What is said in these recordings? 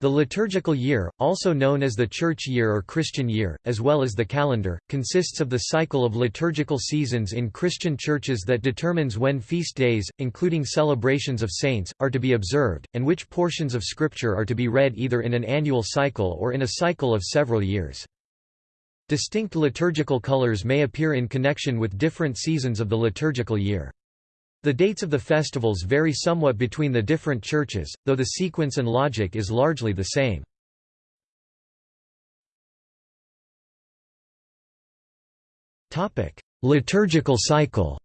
The liturgical year, also known as the church year or Christian year, as well as the calendar, consists of the cycle of liturgical seasons in Christian churches that determines when feast days, including celebrations of saints, are to be observed, and which portions of Scripture are to be read either in an annual cycle or in a cycle of several years. Distinct liturgical colors may appear in connection with different seasons of the liturgical year. The dates of the festivals vary somewhat between the different churches, though the sequence and logic is largely the same. Liturgical cycle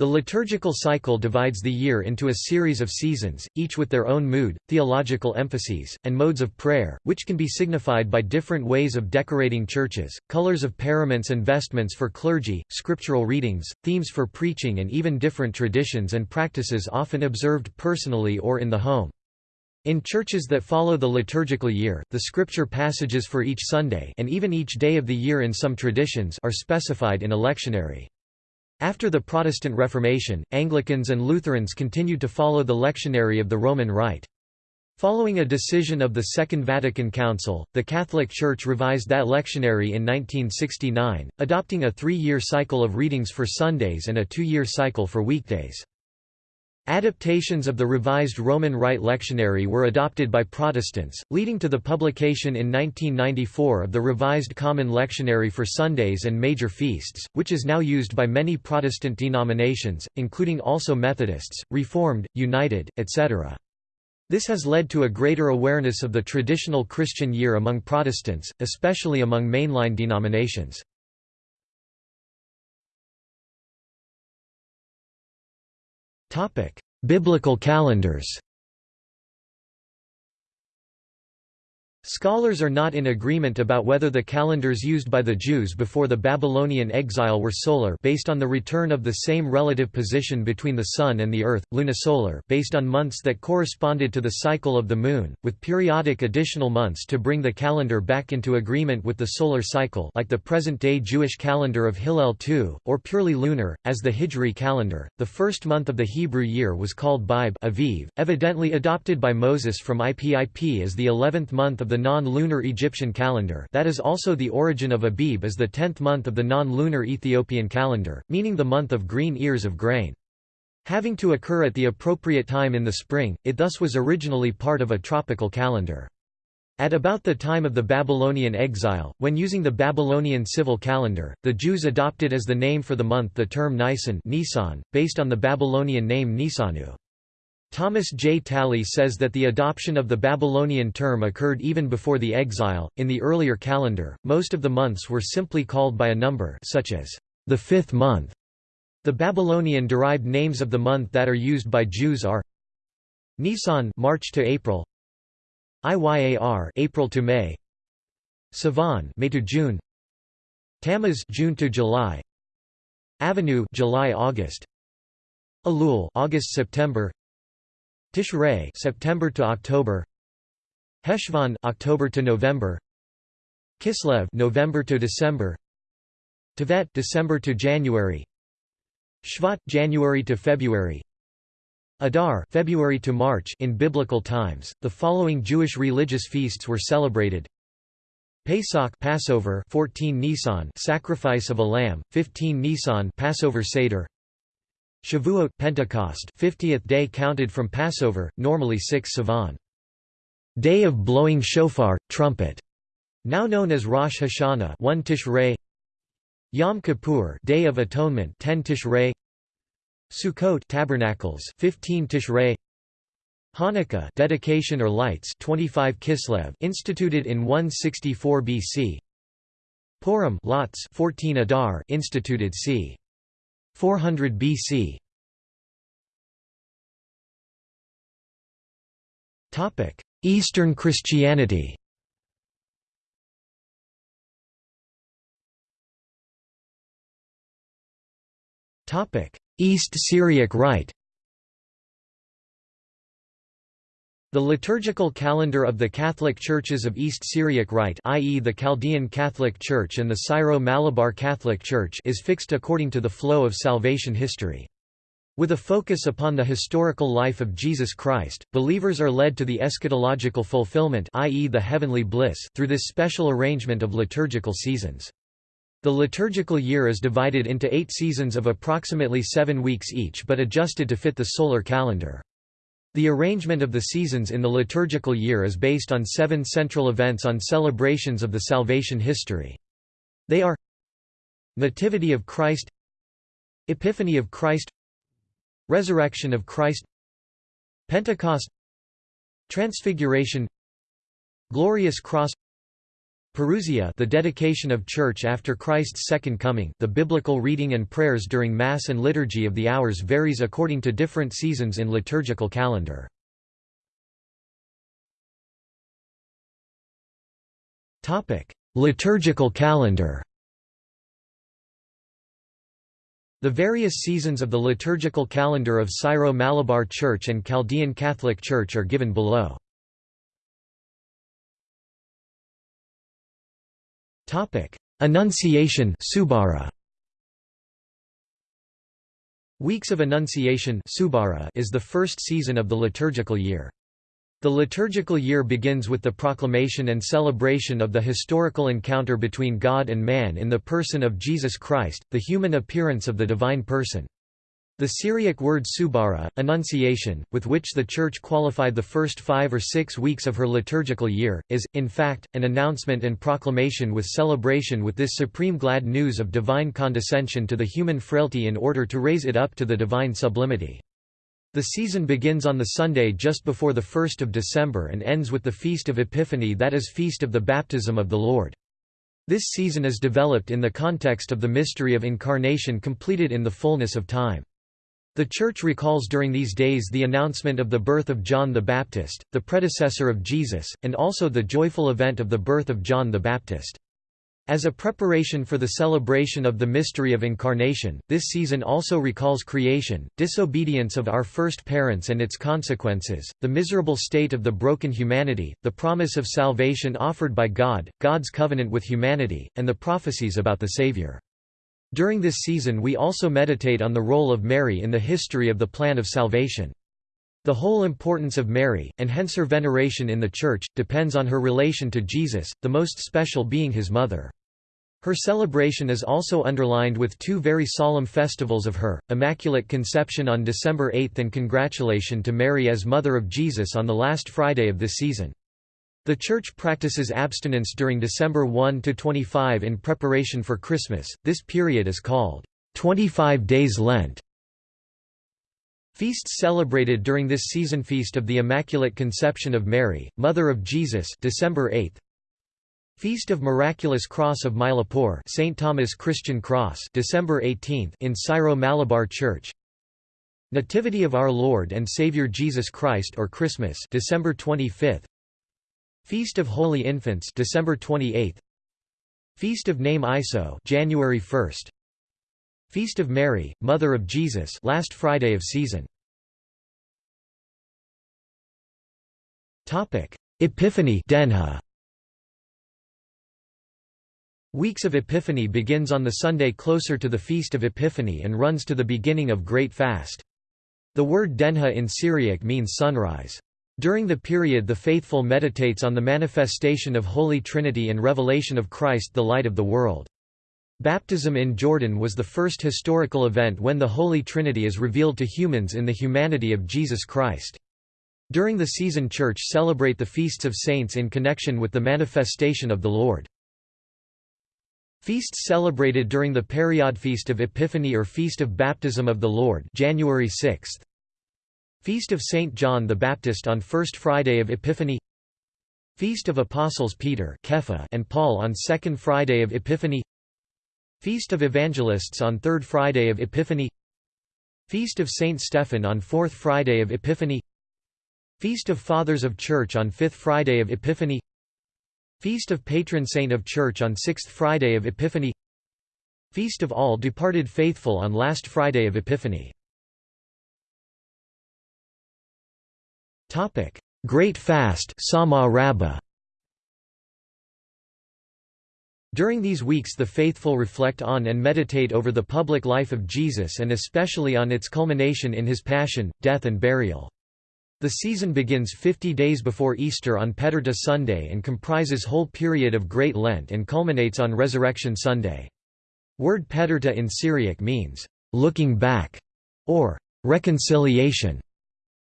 The liturgical cycle divides the year into a series of seasons, each with their own mood, theological emphases, and modes of prayer, which can be signified by different ways of decorating churches, colors of paraments and vestments for clergy, scriptural readings, themes for preaching and even different traditions and practices often observed personally or in the home. In churches that follow the liturgical year, the scripture passages for each Sunday and even each day of the year in some traditions are specified in a lectionary. After the Protestant Reformation, Anglicans and Lutherans continued to follow the lectionary of the Roman Rite. Following a decision of the Second Vatican Council, the Catholic Church revised that lectionary in 1969, adopting a three-year cycle of readings for Sundays and a two-year cycle for weekdays. Adaptations of the revised Roman Rite lectionary were adopted by Protestants, leading to the publication in 1994 of the Revised Common Lectionary for Sundays and Major Feasts, which is now used by many Protestant denominations, including also Methodists, Reformed, United, etc. This has led to a greater awareness of the traditional Christian year among Protestants, especially among mainline denominations. Biblical calendars Scholars are not in agreement about whether the calendars used by the Jews before the Babylonian exile were solar based on the return of the same relative position between the Sun and the Earth, lunisolar based on months that corresponded to the cycle of the Moon, with periodic additional months to bring the calendar back into agreement with the solar cycle like the present-day Jewish calendar of Hillel II, or purely lunar, as the Hijri calendar. The first month of the Hebrew year was called Abib Aviv, evidently adopted by Moses from Epip as the eleventh month of the non-lunar Egyptian calendar that is also the origin of Abib as the tenth month of the non-lunar Ethiopian calendar, meaning the month of green ears of grain. Having to occur at the appropriate time in the spring, it thus was originally part of a tropical calendar. At about the time of the Babylonian exile, when using the Babylonian civil calendar, the Jews adopted as the name for the month the term Nisan Nisan, based on the Babylonian name Nisanu. Thomas J. Talley says that the adoption of the Babylonian term occurred even before the exile. In the earlier calendar, most of the months were simply called by a number such as the fifth month. The Babylonian derived names of the month that are used by Jews are Nisan March to April, Iyar April to May, Sivan May to June, Tammuz June to July, Avenue July August, Elul August September, Tishrei September to October. Heshvan October to November. Kislev November to December. Tevet December to January. Shvat January to February. Adar February to March in biblical times the following Jewish religious feasts were celebrated. Pesach Passover 14 Nisan sacrifice of a lamb 15 Nisan Passover Seder Shavuot Pentecost 50th day counted from Passover, normally 6 Sivan. Day of blowing shofar, trumpet, now known as Rosh Hashanah 1 Tishrei. Yom Kippur Day of Atonement 10 Tishrei. Sukkot Tabernacles 15 Tishrei. Hanukkah dedication or lights 25 Kislev instituted in 164 BC Purim lots 14 Adar instituted c 400 BC Topic: Eastern Christianity. Topic: East Syriac Rite. The liturgical calendar of the Catholic churches of East Syriac Rite i.e. the Chaldean Catholic Church and the Syro-Malabar Catholic Church is fixed according to the flow of salvation history. With a focus upon the historical life of Jesus Christ, believers are led to the eschatological fulfillment i.e. the heavenly bliss through this special arrangement of liturgical seasons. The liturgical year is divided into eight seasons of approximately seven weeks each but adjusted to fit the solar calendar. The arrangement of the seasons in the liturgical year is based on seven central events on celebrations of the salvation history. They are Nativity of Christ Epiphany of Christ Resurrection of Christ Pentecost Transfiguration Glorious Cross Parousia the dedication of church after Christ's second coming the biblical reading and prayers during Mass and Liturgy of the Hours varies according to different seasons in liturgical calendar. Liturgical calendar The various seasons of the liturgical calendar of Syro-Malabar Church and Chaldean Catholic Church are given below. Annunciation Subara. Weeks of Annunciation Subara is the first season of the liturgical year. The liturgical year begins with the proclamation and celebration of the historical encounter between God and man in the person of Jesus Christ, the human appearance of the divine person. The Syriac word subara, annunciation, with which the Church qualified the first five or six weeks of her liturgical year, is, in fact, an announcement and proclamation with celebration with this supreme glad news of divine condescension to the human frailty in order to raise it up to the divine sublimity. The season begins on the Sunday just before the 1st of December and ends with the Feast of Epiphany that is Feast of the Baptism of the Lord. This season is developed in the context of the mystery of Incarnation completed in the fullness of time. The Church recalls during these days the announcement of the birth of John the Baptist, the predecessor of Jesus, and also the joyful event of the birth of John the Baptist. As a preparation for the celebration of the mystery of Incarnation, this season also recalls creation, disobedience of our first parents and its consequences, the miserable state of the broken humanity, the promise of salvation offered by God, God's covenant with humanity, and the prophecies about the Savior. During this season we also meditate on the role of Mary in the history of the plan of salvation. The whole importance of Mary, and hence her veneration in the Church, depends on her relation to Jesus, the most special being his mother. Her celebration is also underlined with two very solemn festivals of her, Immaculate Conception on December 8 and Congratulation to Mary as Mother of Jesus on the last Friday of this season. The Church practices abstinence during December 1 to 25 in preparation for Christmas, this period is called 25 Days Lent. Feasts celebrated during this season Feast of the Immaculate Conception of Mary, Mother of Jesus December 8 Feast of Miraculous Cross of Mylapore St. Thomas Christian Cross December 18 in Syro-Malabar Church Nativity of Our Lord and Savior Jesus Christ or Christmas December 25 Feast of Holy Infants December 28 Feast of Name Iso January 1 Feast of Mary Mother of Jesus last Friday of season Topic Epiphany Denha Weeks of Epiphany begins on the Sunday closer to the Feast of Epiphany and runs to the beginning of Great Fast. The word Denha in Syriac means sunrise. During the period the faithful meditates on the manifestation of Holy Trinity and revelation of Christ the light of the world. Baptism in Jordan was the first historical event when the Holy Trinity is revealed to humans in the humanity of Jesus Christ. During the season church celebrate the feasts of saints in connection with the manifestation of the Lord. Feasts celebrated during the Period Feast of Epiphany or Feast of Baptism of the Lord January 6 Feast of St. John the Baptist on First Friday of Epiphany. Feast of Apostles Peter and Paul on Second Friday of Epiphany. Feast of Evangelists on Third Friday of Epiphany. Feast of St. Stephen on Fourth Friday of Epiphany. Feast of Fathers of Church on Fifth Friday of Epiphany. Feast of Patron Saint of Church on Sixth Friday of Epiphany. Feast of All Departed Faithful on Last Friday of Epiphany Great Fast Sawma During these weeks the faithful reflect on and meditate over the public life of Jesus and especially on its culmination in his passion, death and burial. The season begins 50 days before Easter on Peterta Sunday and comprises whole period of Great Lent and culminates on Resurrection Sunday. Word Peterta in Syriac means, "...looking back", or "...reconciliation".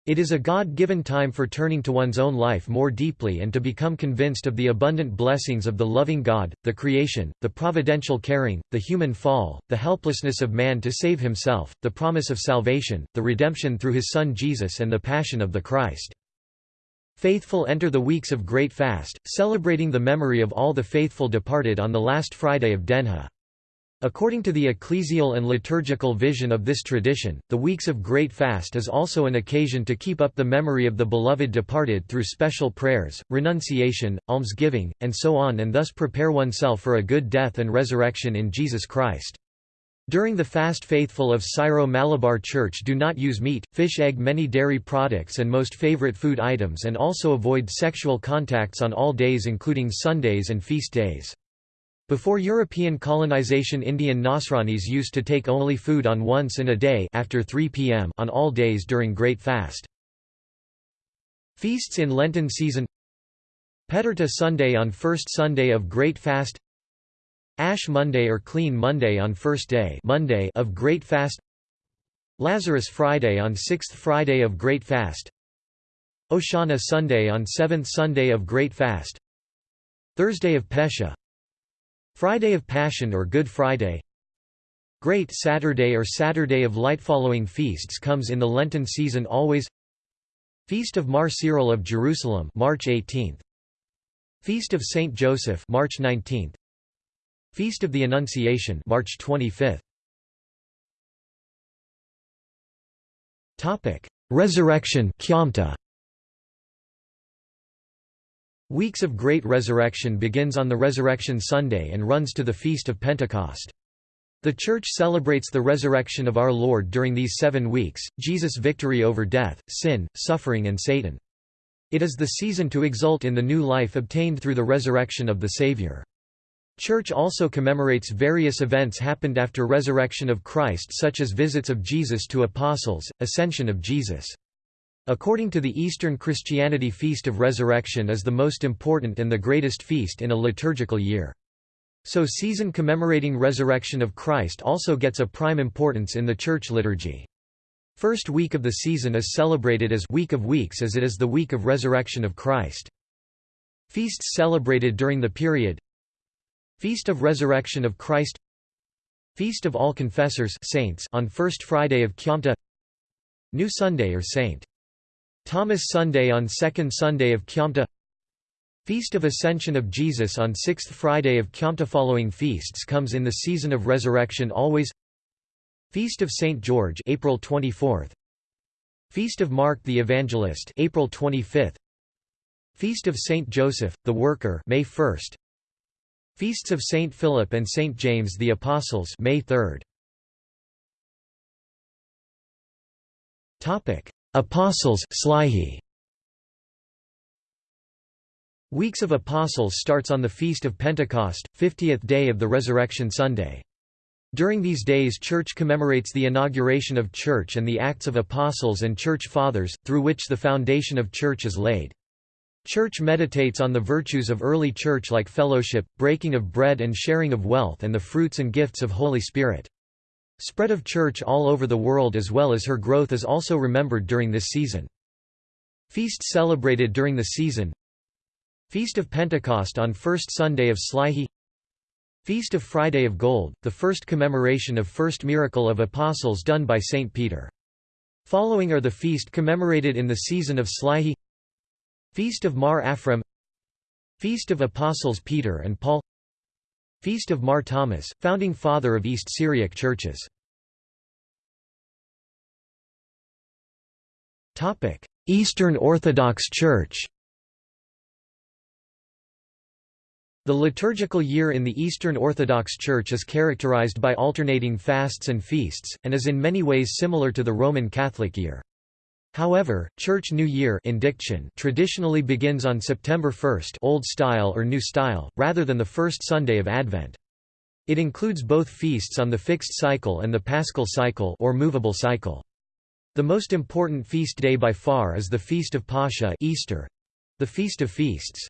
It is a God-given time for turning to one's own life more deeply and to become convinced of the abundant blessings of the loving God, the creation, the providential caring, the human fall, the helplessness of man to save himself, the promise of salvation, the redemption through his Son Jesus and the passion of the Christ. Faithful enter the weeks of Great Fast, celebrating the memory of all the faithful departed on the last Friday of Denha. According to the ecclesial and liturgical vision of this tradition, the weeks of Great Fast is also an occasion to keep up the memory of the beloved departed through special prayers, renunciation, almsgiving, and so on and thus prepare oneself for a good death and resurrection in Jesus Christ. During the fast faithful of Syro-Malabar Church do not use meat, fish egg many dairy products and most favorite food items and also avoid sexual contacts on all days including Sundays and feast days. Before European colonization Indian Nasranis used to take only food on once in a day after 3 p.m. on all days during Great Fast. Feasts in Lenten season Peterta Sunday on first Sunday of Great Fast Ash Monday or Clean Monday on first day Monday of Great Fast Lazarus Friday on sixth Friday of Great Fast Oshana Sunday on seventh Sunday of Great Fast Thursday of Pesha Friday of Passion or Good Friday. Great Saturday or Saturday of Light following feasts comes in the Lenten season always. Feast of Mar Cyril of Jerusalem March 18th Feast of Saint Joseph March 19th Feast of the Annunciation March 25th Topic Resurrection Weeks of Great Resurrection begins on the Resurrection Sunday and runs to the Feast of Pentecost. The Church celebrates the resurrection of our Lord during these seven weeks, Jesus' victory over death, sin, suffering and Satan. It is the season to exult in the new life obtained through the resurrection of the Savior. Church also commemorates various events happened after resurrection of Christ such as visits of Jesus to apostles, ascension of Jesus. According to the Eastern Christianity Feast of Resurrection is the most important and the greatest feast in a liturgical year. So season commemorating resurrection of Christ also gets a prime importance in the church liturgy. First week of the season is celebrated as Week of Weeks as it is the week of resurrection of Christ. Feasts celebrated during the period Feast of Resurrection of Christ Feast of All Confessors saints on First Friday of Kyamta New Sunday or Saint Thomas Sunday on Second Sunday of Kyamta Feast of Ascension of Jesus on Sixth Friday of Kyamta Following feasts comes in the season of resurrection always Feast of St. George April 24th Feast of Mark the Evangelist April 25th Feast of St. Joseph, the Worker May 1st Feasts of St. Philip and St. James the Apostles May 3rd Apostles Slihi. Weeks of Apostles starts on the Feast of Pentecost, 50th day of the Resurrection Sunday. During these days Church commemorates the inauguration of Church and the Acts of Apostles and Church Fathers, through which the foundation of Church is laid. Church meditates on the virtues of early Church like fellowship, breaking of bread and sharing of wealth and the fruits and gifts of Holy Spirit. Spread of church all over the world as well as her growth is also remembered during this season. Feast celebrated during the season. Feast of Pentecost on first Sunday of Slihi. Feast of Friday of Gold, the first commemoration of first miracle of apostles done by Saint Peter. Following are the feast commemorated in the season of Slihi. Feast of Mar Afram Feast of Apostles Peter and Paul Feast of Mar Thomas, founding father of East Syriac churches. Eastern Orthodox Church The liturgical year in the Eastern Orthodox Church is characterized by alternating fasts and feasts, and is in many ways similar to the Roman Catholic year. However, Church New Year indiction traditionally begins on September 1 Old Style or New Style, rather than the first Sunday of Advent. It includes both feasts on the fixed cycle and the paschal cycle or movable cycle. The most important feast day by far is the Feast of Pascha Easter, the Feast of Feasts.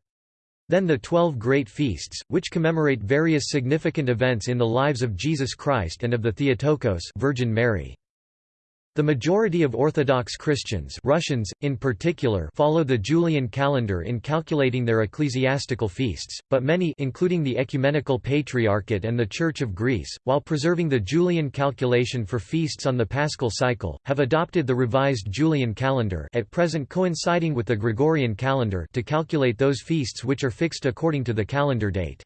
Then the Twelve Great Feasts, which commemorate various significant events in the lives of Jesus Christ and of the Theotokos Virgin Mary. The majority of Orthodox Christians Russians, in particular, follow the Julian calendar in calculating their ecclesiastical feasts, but many including the Ecumenical Patriarchate and the Church of Greece, while preserving the Julian calculation for feasts on the Paschal cycle, have adopted the revised Julian calendar at present coinciding with the Gregorian calendar to calculate those feasts which are fixed according to the calendar date.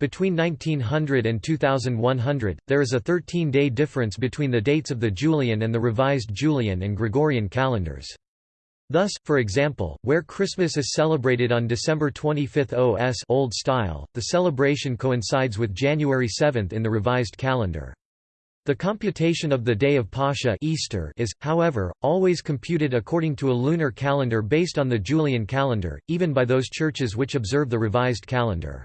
Between 1900 and 2100, there is a 13-day difference between the dates of the Julian and the revised Julian and Gregorian calendars. Thus, for example, where Christmas is celebrated on December 25 OS Old Style, the celebration coincides with January 7 in the revised calendar. The computation of the day of Pascha Easter is, however, always computed according to a lunar calendar based on the Julian calendar, even by those churches which observe the revised calendar.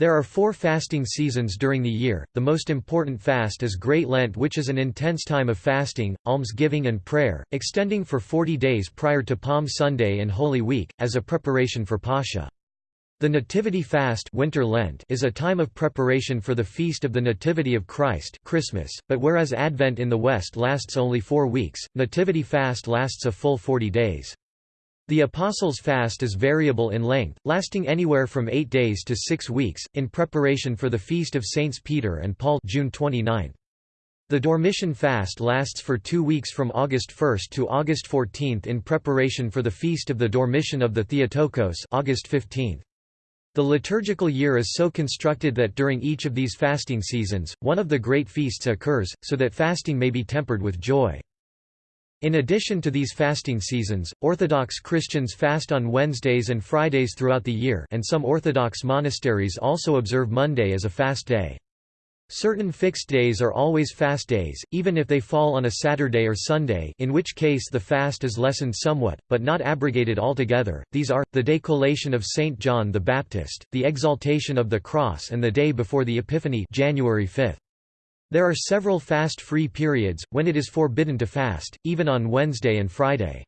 There are four fasting seasons during the year, the most important fast is Great Lent which is an intense time of fasting, almsgiving and prayer, extending for 40 days prior to Palm Sunday and Holy Week, as a preparation for Pascha. The Nativity Fast Winter Lent is a time of preparation for the Feast of the Nativity of Christ Christmas, but whereas Advent in the West lasts only four weeks, Nativity Fast lasts a full 40 days. The Apostles' fast is variable in length, lasting anywhere from eight days to six weeks, in preparation for the Feast of Saints Peter and Paul June 29. The Dormition fast lasts for two weeks from August 1 to August 14 in preparation for the Feast of the Dormition of the Theotokos August 15. The liturgical year is so constructed that during each of these fasting seasons, one of the great feasts occurs, so that fasting may be tempered with joy. In addition to these fasting seasons, Orthodox Christians fast on Wednesdays and Fridays throughout the year and some Orthodox monasteries also observe Monday as a fast day. Certain fixed days are always fast days, even if they fall on a Saturday or Sunday in which case the fast is lessened somewhat, but not abrogated altogether. These are, the decollation of St. John the Baptist, the exaltation of the cross and the day before the Epiphany January 5. There are several fast-free periods, when it is forbidden to fast, even on Wednesday and Friday.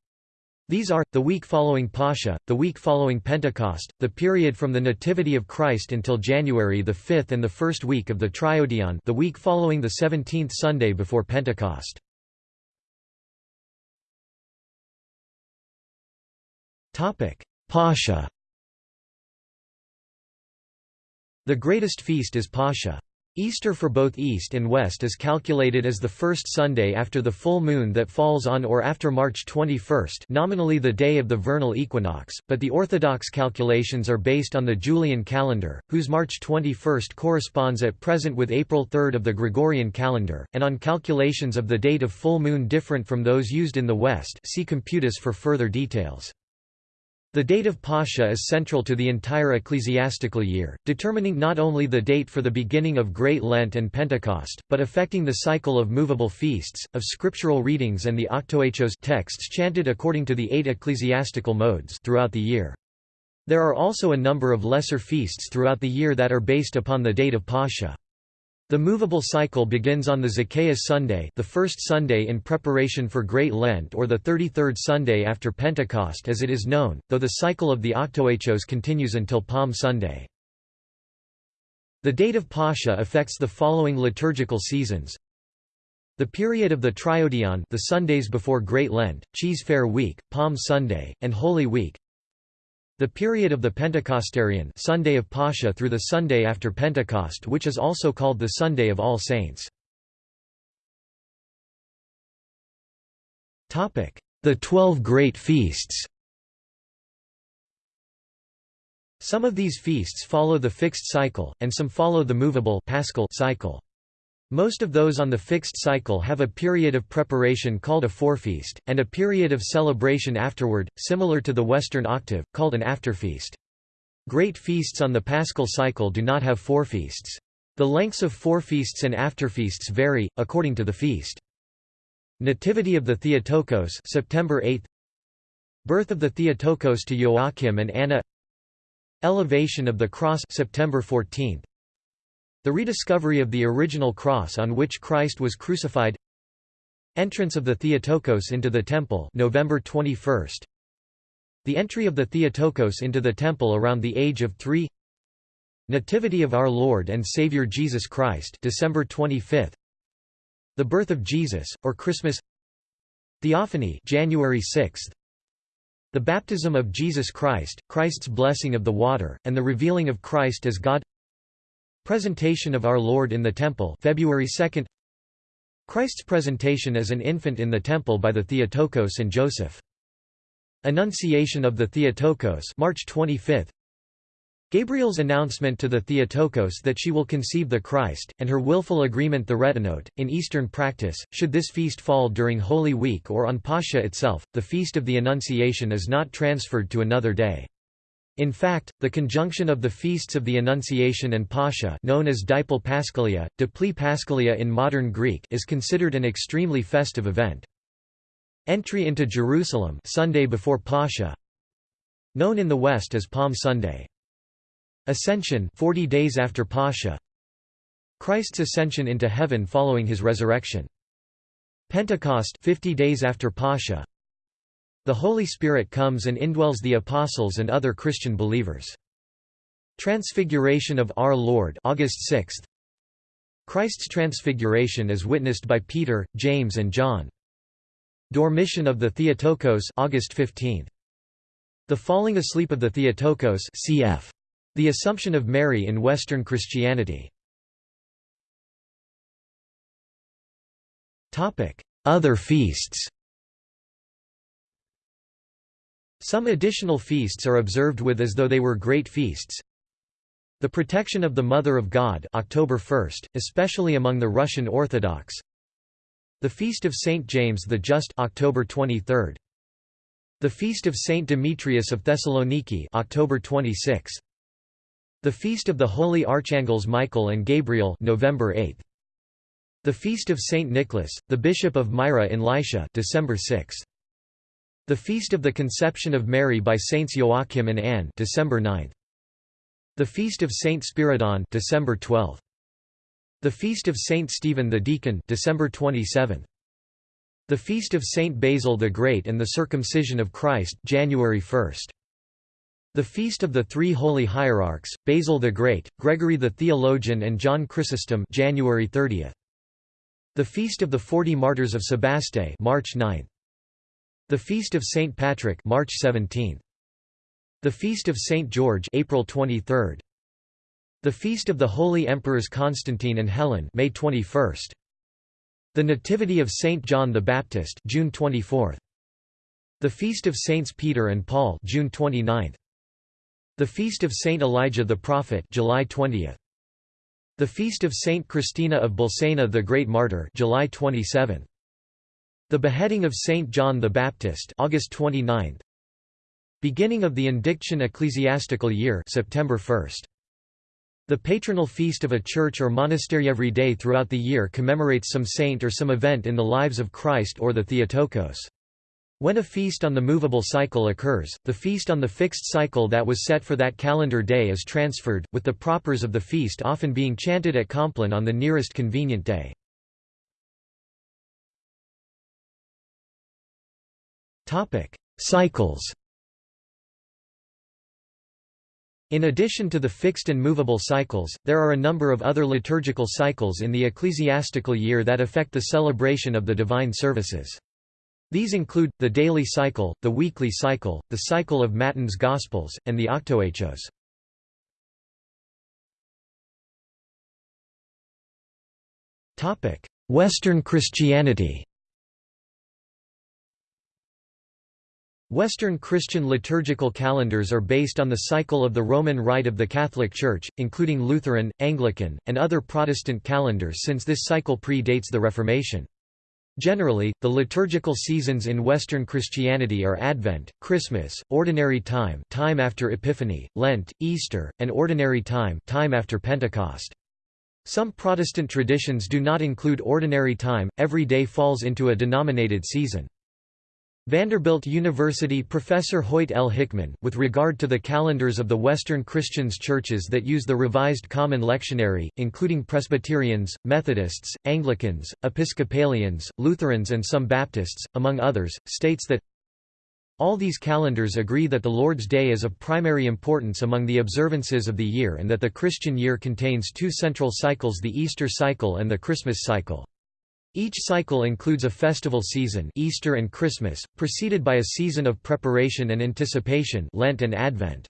These are, the week following Pascha, the week following Pentecost, the period from the Nativity of Christ until January the 5th and the first week of the Triodion the week following the 17th Sunday before Pentecost. Pascha The greatest feast is Pascha. Easter for both East and West is calculated as the first Sunday after the full moon that falls on or after March 21 nominally the day of the vernal equinox, but the Orthodox calculations are based on the Julian calendar, whose March 21 corresponds at present with April 3 of the Gregorian calendar, and on calculations of the date of full moon different from those used in the West see Computus for further details. The date of Pascha is central to the entire ecclesiastical year, determining not only the date for the beginning of Great Lent and Pentecost, but affecting the cycle of movable feasts, of scriptural readings and the octoechos texts chanted according to the eight ecclesiastical modes throughout the year. There are also a number of lesser feasts throughout the year that are based upon the date of Pascha. The movable cycle begins on the Zacchaeus Sunday the first Sunday in preparation for Great Lent or the 33rd Sunday after Pentecost as it is known, though the cycle of the Octoechos continues until Palm Sunday. The date of Pascha affects the following liturgical seasons. The period of the Triodion the Sundays before Great Lent, Cheese Fair Week, Palm Sunday, and Holy Week the period of the Pentecostarion Sunday of Pascha through the Sunday after Pentecost which is also called the Sunday of All Saints. The Twelve Great Feasts Some of these feasts follow the fixed cycle, and some follow the movable Paschal cycle. Most of those on the fixed cycle have a period of preparation called a forefeast, and a period of celebration afterward, similar to the Western octave, called an afterfeast. Great feasts on the Paschal cycle do not have forefeasts. The lengths of forefeasts and afterfeasts vary, according to the feast. Nativity of the Theotokos September 8 Birth of the Theotokos to Joachim and Anna Elevation of the Cross September 14 The rediscovery of the original cross on which Christ was crucified. Entrance of the Theotokos into the temple November 21 The entry of the Theotokos into the temple around the age of 3 Nativity of our Lord and Savior Jesus Christ December 25 The birth of Jesus or Christmas. Theophany January 6 the baptism of Jesus Christ, Christ's blessing of the water, and the revealing of Christ as God Presentation of Our Lord in the Temple February 2 Christ's presentation as an infant in the Temple by the Theotokos and Joseph. Annunciation of the Theotokos March 25 Gabriel's announcement to the Theotokos that she will conceive the Christ, and her willful agreement the retinote. In Eastern practice, should this feast fall during Holy Week or on Pascha itself, the Feast of the Annunciation is not transferred to another day. In fact, the conjunction of the feasts of the Annunciation and Pascha known as Dipole Paschaliae, Dipli Paschaliae in modern Greek is considered an extremely festive event. Entry into Jerusalem Sunday before Pascha known in the West as Palm Sunday. Ascension 40 days after Pascha Christ's ascension into heaven following his resurrection Pentecost 50 days after Pascha The Holy Spirit comes and indwells the apostles and other Christian believers. Transfiguration of our Lord August 6 Christ's transfiguration is witnessed by Peter, James and John. Dormition of the Theotokos August 15 The falling asleep of the Theotokos cf the Assumption of Mary in Western Christianity. Other feasts Some additional feasts are observed with as though they were great feasts. The protection of the Mother of God October 1, especially among the Russian Orthodox. The Feast of Saint James the Just October 23. The Feast of Saint Demetrius of Thessaloniki October 26. The Feast of the Holy Archangels Michael and Gabriel November 8. The Feast of Saint Nicholas, the Bishop of Myra in Lycia December 6. The Feast of the Conception of Mary by Saints Joachim and Anne December 9. The Feast of Saint Spiridon December 12. The Feast of Saint Stephen the Deacon December 27. The Feast of Saint Basil the Great and the Circumcision of Christ January 1. The Feast of the Three Holy Hierarchs, Basil the Great, Gregory the Theologian and John Chrysostom January 30. The Feast of the Forty Martyrs of Sebaste March 9. The Feast of St. Patrick March 17. The Feast of St. George April 23. The Feast of the Holy Emperors Constantine and Helen May 21. The Nativity of St. John the Baptist June 24. The Feast of Saints Peter and Paul June 29. The Feast of Saint Elijah the Prophet July 20. The Feast of Saint Christina of Bolsena the Great Martyr July 27. The Beheading of Saint John the Baptist August 29. Beginning of the Indiction ecclesiastical year September 1. The patronal feast of a church or monastery every day throughout the year commemorates some saint or some event in the lives of Christ or the Theotokos. When a feast on the movable cycle occurs, the feast on the fixed cycle that was set for that calendar day is transferred, with the propers of the feast often being chanted at Compline on the nearest convenient day. Cycles In addition to the fixed and movable cycles, there are a number of other liturgical cycles in the ecclesiastical year that affect the celebration of the divine services. These include, the daily cycle, the weekly cycle, the cycle of Matins Gospels, and the Octoechos. Western Christianity Western Christian liturgical calendars are based on the cycle of the Roman Rite of the Catholic Church, including Lutheran, Anglican, and other Protestant calendars since this cycle pre-dates the Reformation. Generally, the liturgical seasons in Western Christianity are Advent, Christmas, Ordinary Time time after Epiphany, Lent, Easter, and Ordinary Time time after Pentecost. Some Protestant traditions do not include ordinary time, every day falls into a denominated season. Vanderbilt University professor Hoyt L. Hickman, with regard to the calendars of the Western Christians churches that use the Revised Common Lectionary, including Presbyterians, Methodists, Anglicans, Episcopalians, Lutherans and some Baptists, among others, states that all these calendars agree that the Lord's Day is of primary importance among the observances of the year and that the Christian year contains two central cycles the Easter cycle and the Christmas cycle. Each cycle includes a festival season Easter and Christmas, preceded by a season of preparation and anticipation Lent and Advent.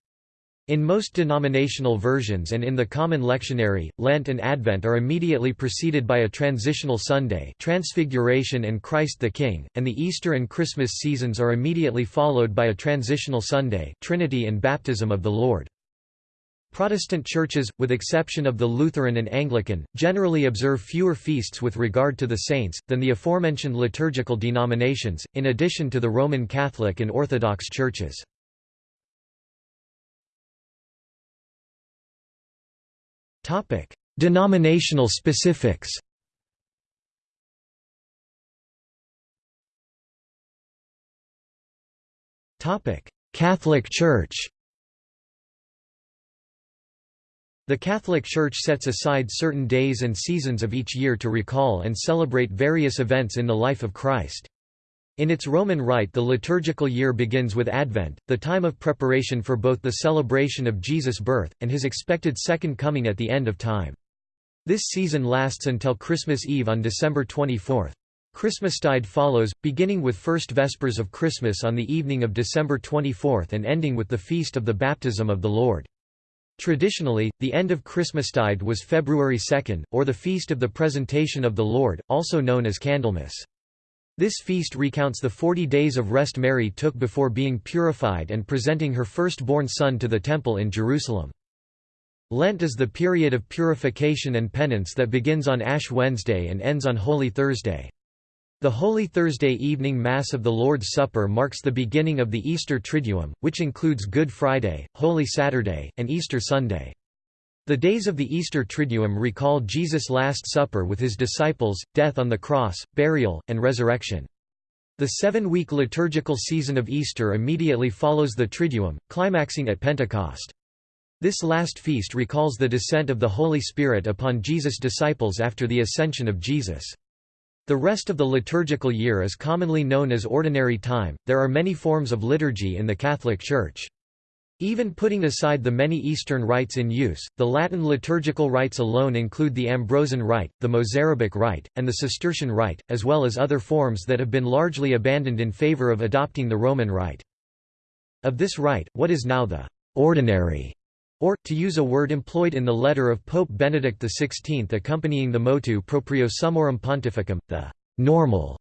In most denominational versions and in the Common Lectionary, Lent and Advent are immediately preceded by a transitional Sunday Transfiguration and Christ the King, and the Easter and Christmas seasons are immediately followed by a transitional Sunday Trinity and Baptism of the Lord. Protestant churches, with exception of the Lutheran and Anglican, generally observe fewer feasts with regard to the saints, than the aforementioned liturgical denominations, in addition to the Roman Catholic and Orthodox churches. Denominational specifics. Catholic Church. The Catholic Church sets aside certain days and seasons of each year to recall and celebrate various events in the life of Christ. In its Roman Rite the liturgical year begins with Advent, the time of preparation for both the celebration of Jesus' birth, and his expected second coming at the end of time. This season lasts until Christmas Eve on December 24. Christmastide follows, beginning with first Vespers of Christmas on the evening of December 24 and ending with the feast of the baptism of the Lord. Traditionally, the end of Christmastide was February 2, or the Feast of the Presentation of the Lord, also known as Candlemas. This feast recounts the forty days of rest Mary took before being purified and presenting her firstborn son to the Temple in Jerusalem. Lent is the period of purification and penance that begins on Ash Wednesday and ends on Holy Thursday. The Holy Thursday evening Mass of the Lord's Supper marks the beginning of the Easter Triduum, which includes Good Friday, Holy Saturday, and Easter Sunday. The days of the Easter Triduum recall Jesus' Last Supper with his disciples, death on the cross, burial, and resurrection. The seven-week liturgical season of Easter immediately follows the Triduum, climaxing at Pentecost. This last feast recalls the descent of the Holy Spirit upon Jesus' disciples after the ascension of Jesus. The rest of the liturgical year is commonly known as Ordinary Time. There are many forms of liturgy in the Catholic Church. Even putting aside the many Eastern rites in use, the Latin liturgical rites alone include the Ambrosian Rite, the Mozarabic Rite, and the Cistercian Rite, as well as other forms that have been largely abandoned in favor of adopting the Roman Rite. Of this rite, what is now the «ordinary» or, to use a word employed in the letter of Pope Benedict XVI accompanying the motu proprio Summorum Pontificum, the «normal»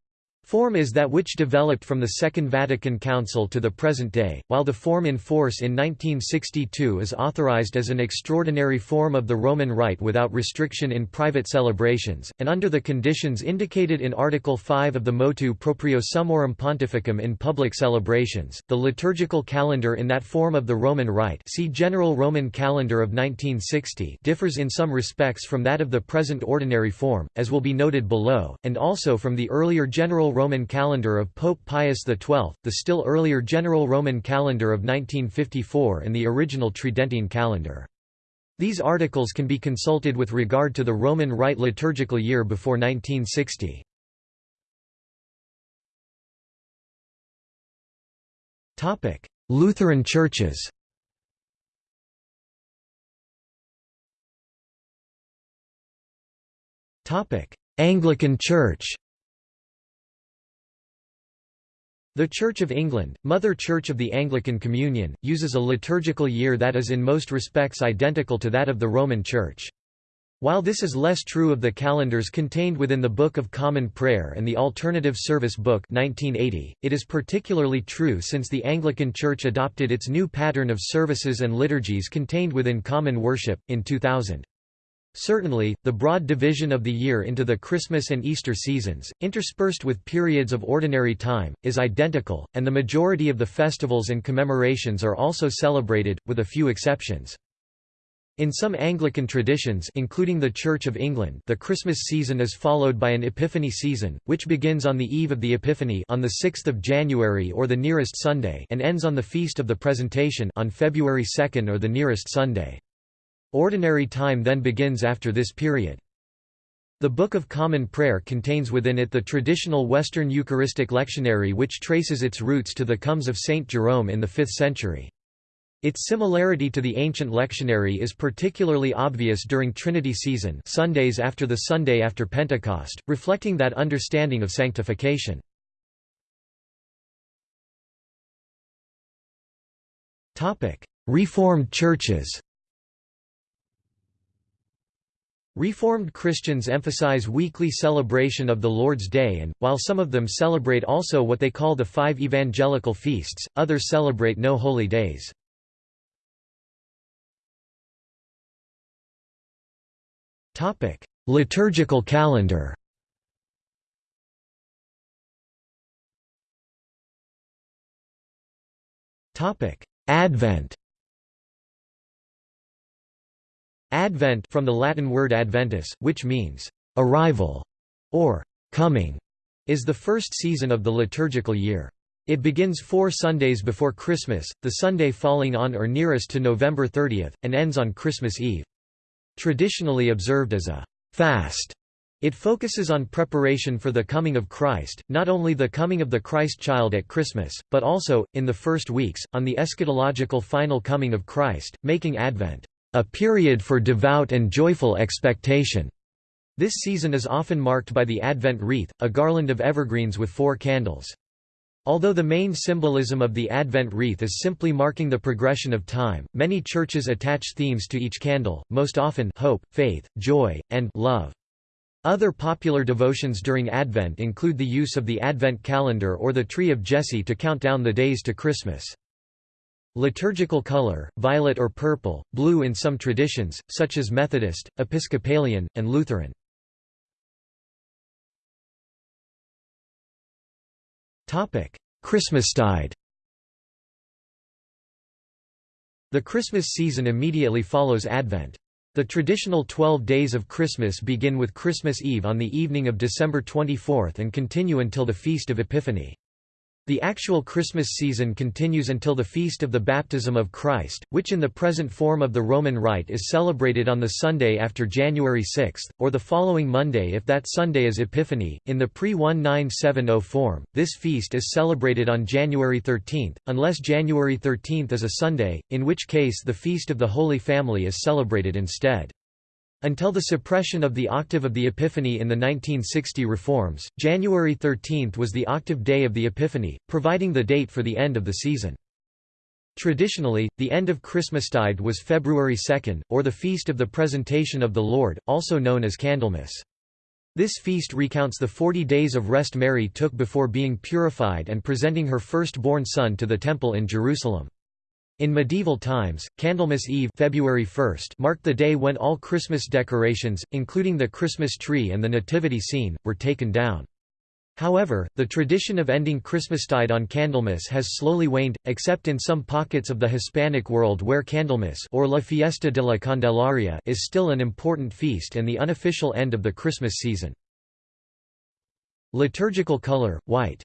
Form is that which developed from the Second Vatican Council to the present day, while the form in force in 1962 is authorized as an extraordinary form of the Roman Rite without restriction in private celebrations, and under the conditions indicated in Article 5 of the Motu Proprio Summorum Pontificum in public celebrations. The liturgical calendar in that form of the Roman Rite see General Roman Calendar of 1960 differs in some respects from that of the present ordinary form, as will be noted below, and also from the earlier General Roman calendar of Pope Pius XII, the still earlier General Roman calendar of 1954 and the original Tridentine calendar. These articles can be consulted with regard to the Roman Rite liturgical year before 1960. Lutheran churches Anglican Church The Church of England, Mother Church of the Anglican Communion, uses a liturgical year that is in most respects identical to that of the Roman Church. While this is less true of the calendars contained within the Book of Common Prayer and the Alternative Service Book 1980, it is particularly true since the Anglican Church adopted its new pattern of services and liturgies contained within Common Worship, in 2000. Certainly, the broad division of the year into the Christmas and Easter seasons, interspersed with periods of ordinary time, is identical, and the majority of the festivals and commemorations are also celebrated, with a few exceptions. In some Anglican traditions including the Church of England the Christmas season is followed by an Epiphany season, which begins on the eve of the Epiphany on 6 January or the nearest Sunday and ends on the Feast of the Presentation on February 2 or the nearest Sunday. Ordinary time then begins after this period. The Book of Common Prayer contains within it the traditional Western Eucharistic lectionary which traces its roots to the comes of Saint Jerome in the 5th century. Its similarity to the ancient lectionary is particularly obvious during Trinity season Sundays after the Sunday after Pentecost, reflecting that understanding of sanctification. Reformed churches Reformed Christians emphasize weekly celebration of the Lord's Day and, while some of them celebrate also what they call the five evangelical feasts, others celebrate no holy days. Liturgical calendar. Advent. Advent from the Latin word adventus, which means arrival or coming, is the first season of the liturgical year. It begins four Sundays before Christmas, the Sunday falling on or nearest to November 30, and ends on Christmas Eve. Traditionally observed as a fast, it focuses on preparation for the coming of Christ, not only the coming of the Christ child at Christmas, but also, in the first weeks, on the eschatological final coming of Christ, making Advent a period for devout and joyful expectation. This season is often marked by the Advent wreath, a garland of evergreens with four candles. Although the main symbolism of the Advent wreath is simply marking the progression of time, many churches attach themes to each candle, most often hope, faith, joy, and love. Other popular devotions during Advent include the use of the Advent calendar or the Tree of Jesse to count down the days to Christmas. Liturgical color, violet or purple, blue in some traditions, such as Methodist, Episcopalian, and Lutheran. Christmastide The Christmas season immediately follows Advent. The traditional 12 days of Christmas begin with Christmas Eve on the evening of December 24 and continue until the Feast of Epiphany. The actual Christmas season continues until the Feast of the Baptism of Christ, which in the present form of the Roman Rite is celebrated on the Sunday after January 6, or the following Monday if that Sunday is Epiphany. In the pre 1970 form, this feast is celebrated on January 13, unless January 13 is a Sunday, in which case the Feast of the Holy Family is celebrated instead. Until the suppression of the octave of the Epiphany in the 1960 reforms, January 13 was the octave day of the Epiphany, providing the date for the end of the season. Traditionally, the end of Christmastide was February 2, or the Feast of the Presentation of the Lord, also known as Candlemas. This feast recounts the forty days of rest Mary took before being purified and presenting her firstborn son to the Temple in Jerusalem. In medieval times, Candlemas Eve February 1 marked the day when all Christmas decorations, including the Christmas tree and the nativity scene, were taken down. However, the tradition of ending Christmastide on Candlemas has slowly waned, except in some pockets of the Hispanic world where Candlemas or La Fiesta de la Candelaria is still an important feast and the unofficial end of the Christmas season. Liturgical color, white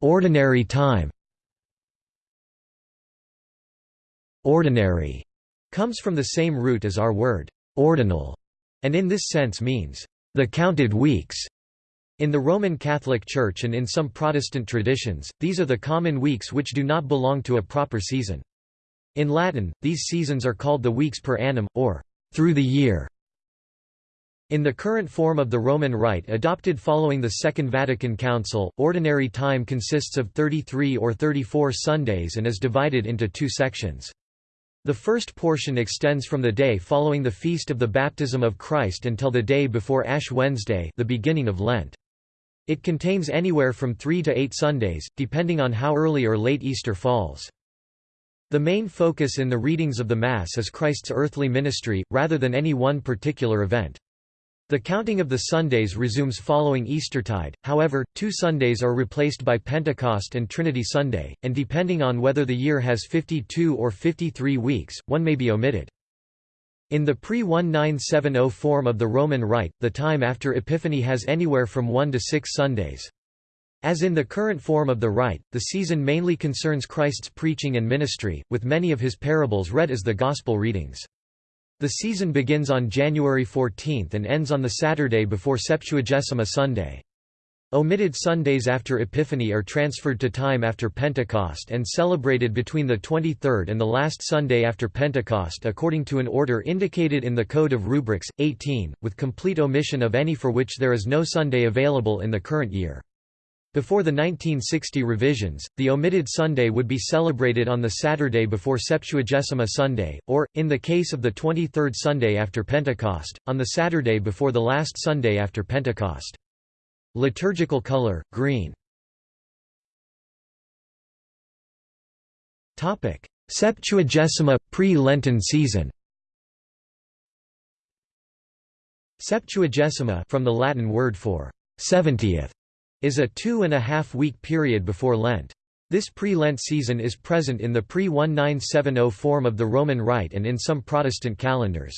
Ordinary time Ordinary comes from the same root as our word ordinal, and in this sense means the counted weeks. In the Roman Catholic Church and in some Protestant traditions, these are the common weeks which do not belong to a proper season. In Latin, these seasons are called the weeks per annum, or through the year. In the current form of the Roman Rite adopted following the Second Vatican Council, ordinary time consists of 33 or 34 Sundays and is divided into two sections. The first portion extends from the day following the Feast of the Baptism of Christ until the day before Ash Wednesday the beginning of Lent. It contains anywhere from three to eight Sundays, depending on how early or late Easter falls. The main focus in the readings of the Mass is Christ's earthly ministry, rather than any one particular event. The counting of the Sundays resumes following Eastertide, however, two Sundays are replaced by Pentecost and Trinity Sunday, and depending on whether the year has 52 or 53 weeks, one may be omitted. In the pre-1970 form of the Roman Rite, the time after Epiphany has anywhere from one to six Sundays. As in the current form of the Rite, the season mainly concerns Christ's preaching and ministry, with many of his parables read as the Gospel readings. The season begins on January 14 and ends on the Saturday before Septuagesima Sunday. Omitted Sundays after Epiphany are transferred to time after Pentecost and celebrated between the 23rd and the last Sunday after Pentecost according to an order indicated in the Code of Rubrics, 18, with complete omission of any for which there is no Sunday available in the current year. Before the 1960 revisions, the omitted Sunday would be celebrated on the Saturday before Septuagesima Sunday, or, in the case of the 23rd Sunday after Pentecost, on the Saturday before the last Sunday after Pentecost. Liturgical color, green. Septuagesima – pre-Lenten season. Septuagesima from the Latin word for seventieth is a two-and-a-half-week period before Lent. This pre-Lent season is present in the pre-1970 form of the Roman Rite and in some Protestant calendars.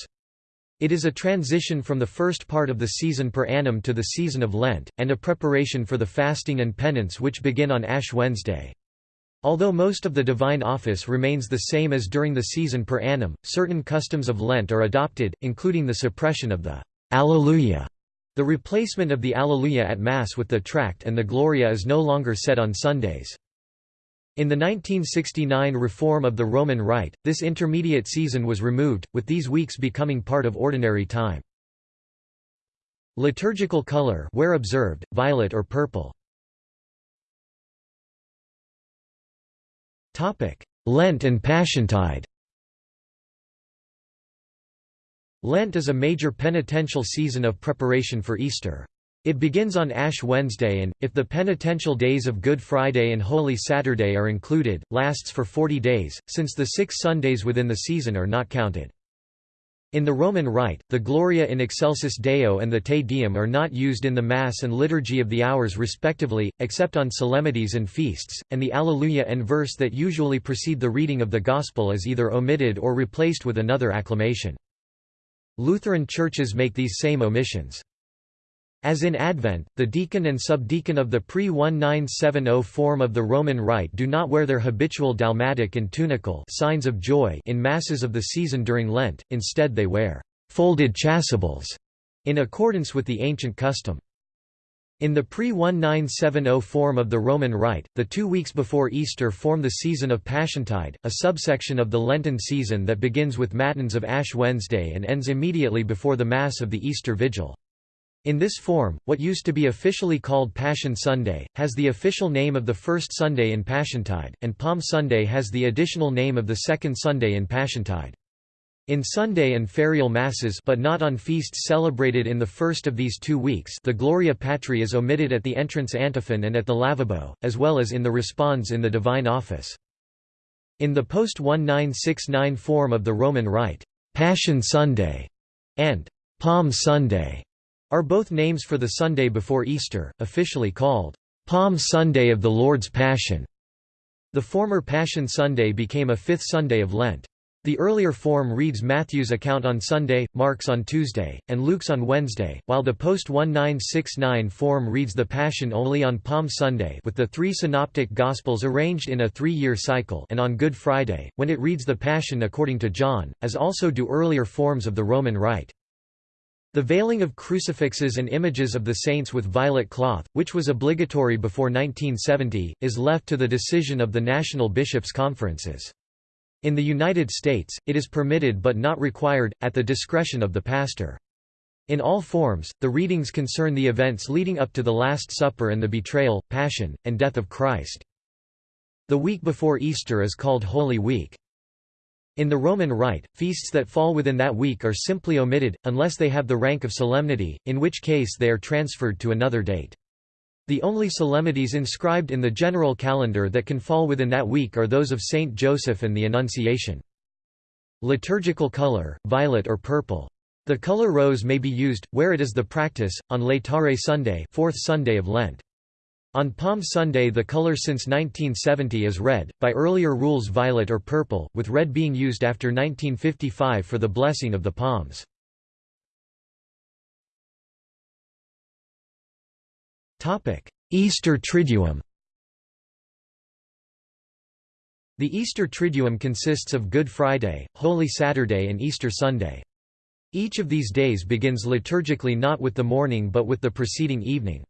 It is a transition from the first part of the season per annum to the season of Lent, and a preparation for the fasting and penance which begin on Ash Wednesday. Although most of the divine office remains the same as during the season per annum, certain customs of Lent are adopted, including the suppression of the Alleluia the replacement of the Alleluia at Mass with the Tract and the Gloria is no longer said on Sundays. In the 1969 reform of the Roman Rite, this intermediate season was removed, with these weeks becoming part of ordinary time. Liturgical color where observed, violet or purple. Lent and Passiontide Lent is a major penitential season of preparation for Easter. It begins on Ash Wednesday and, if the penitential days of Good Friday and Holy Saturday are included, lasts for 40 days, since the six Sundays within the season are not counted. In the Roman Rite, the Gloria in Excelsis Deo and the Te Deum are not used in the Mass and Liturgy of the Hours respectively, except on solemnities and feasts, and the Alleluia and verse that usually precede the reading of the Gospel is either omitted or replaced with another acclamation. Lutheran churches make these same omissions. As in Advent, the deacon and subdeacon of the pre-1970 form of the Roman Rite do not wear their habitual dalmatic and tunicle signs of joy in masses of the season during Lent, instead they wear «folded chasubles» in accordance with the ancient custom. In the pre-1970 form of the Roman Rite, the two weeks before Easter form the season of Passiontide, a subsection of the Lenten season that begins with Matins of Ash Wednesday and ends immediately before the Mass of the Easter Vigil. In this form, what used to be officially called Passion Sunday, has the official name of the first Sunday in Passiontide, and Palm Sunday has the additional name of the second Sunday in Passiontide. In Sunday and ferial masses but not on feasts celebrated in the first of these two weeks the Gloria Patri is omitted at the entrance antiphon and at the lavabo, as well as in the response in the Divine Office. In the post-1969 form of the Roman Rite, Passion Sunday and Palm Sunday are both names for the Sunday before Easter, officially called Palm Sunday of the Lord's Passion. The former Passion Sunday became a fifth Sunday of Lent. The earlier form reads Matthew's account on Sunday, Mark's on Tuesday, and Luke's on Wednesday, while the post-1969 form reads the Passion only on Palm Sunday with the three synoptic Gospels arranged in a three-year cycle and on Good Friday, when it reads the Passion according to John, as also do earlier forms of the Roman Rite. The veiling of crucifixes and images of the saints with violet cloth, which was obligatory before 1970, is left to the decision of the national bishops' conferences. In the United States, it is permitted but not required, at the discretion of the pastor. In all forms, the readings concern the events leading up to the Last Supper and the betrayal, passion, and death of Christ. The week before Easter is called Holy Week. In the Roman Rite, feasts that fall within that week are simply omitted, unless they have the rank of solemnity, in which case they are transferred to another date. The only solemnities inscribed in the general calendar that can fall within that week are those of Saint Joseph and the Annunciation. Liturgical color, violet or purple. The color rose may be used, where it is the practice, on Laetare Sunday fourth Sunday of Lent. On Palm Sunday the color since 1970 is red, by earlier rules violet or purple, with red being used after 1955 for the blessing of the palms. Easter Triduum The Easter Triduum consists of Good Friday, Holy Saturday and Easter Sunday. Each of these days begins liturgically not with the morning but with the preceding evening.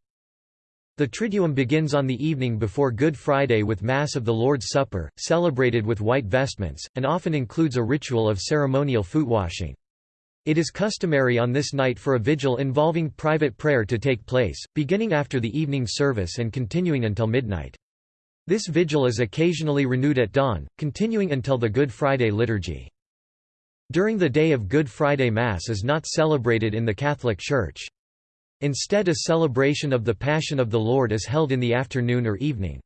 The Triduum begins on the evening before Good Friday with Mass of the Lord's Supper, celebrated with white vestments, and often includes a ritual of ceremonial foot washing. It is customary on this night for a vigil involving private prayer to take place, beginning after the evening service and continuing until midnight. This vigil is occasionally renewed at dawn, continuing until the Good Friday liturgy. During the day of Good Friday Mass is not celebrated in the Catholic Church. Instead a celebration of the Passion of the Lord is held in the afternoon or evening.